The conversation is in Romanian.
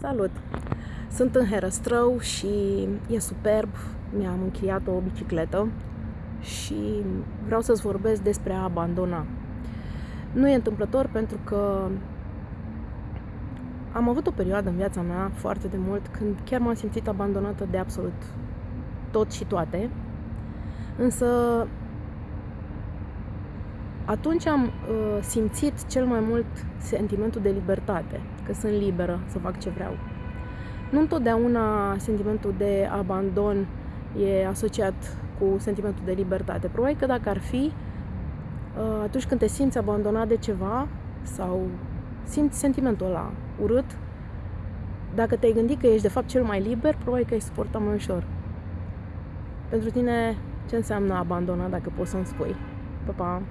Salut! Sunt în Herăstrău și e superb. Mi-am închiriat o bicicletă și vreau să-ți vorbesc despre a abandona. Nu e întâmplător pentru că am avut o perioadă în viața mea foarte de mult când chiar m-am simțit abandonată de absolut tot și toate. Însă atunci am uh, simțit cel mai mult sentimentul de libertate, că sunt liberă să fac ce vreau. Nu întotdeauna sentimentul de abandon e asociat cu sentimentul de libertate. Probabil că dacă ar fi, uh, atunci când te simți abandonat de ceva sau simți sentimentul ăla urât, dacă te-ai gândit că ești de fapt cel mai liber, probabil că ai suporta mai ușor. Pentru tine, ce înseamnă abandona, dacă poți să-mi spui? Pa, pa!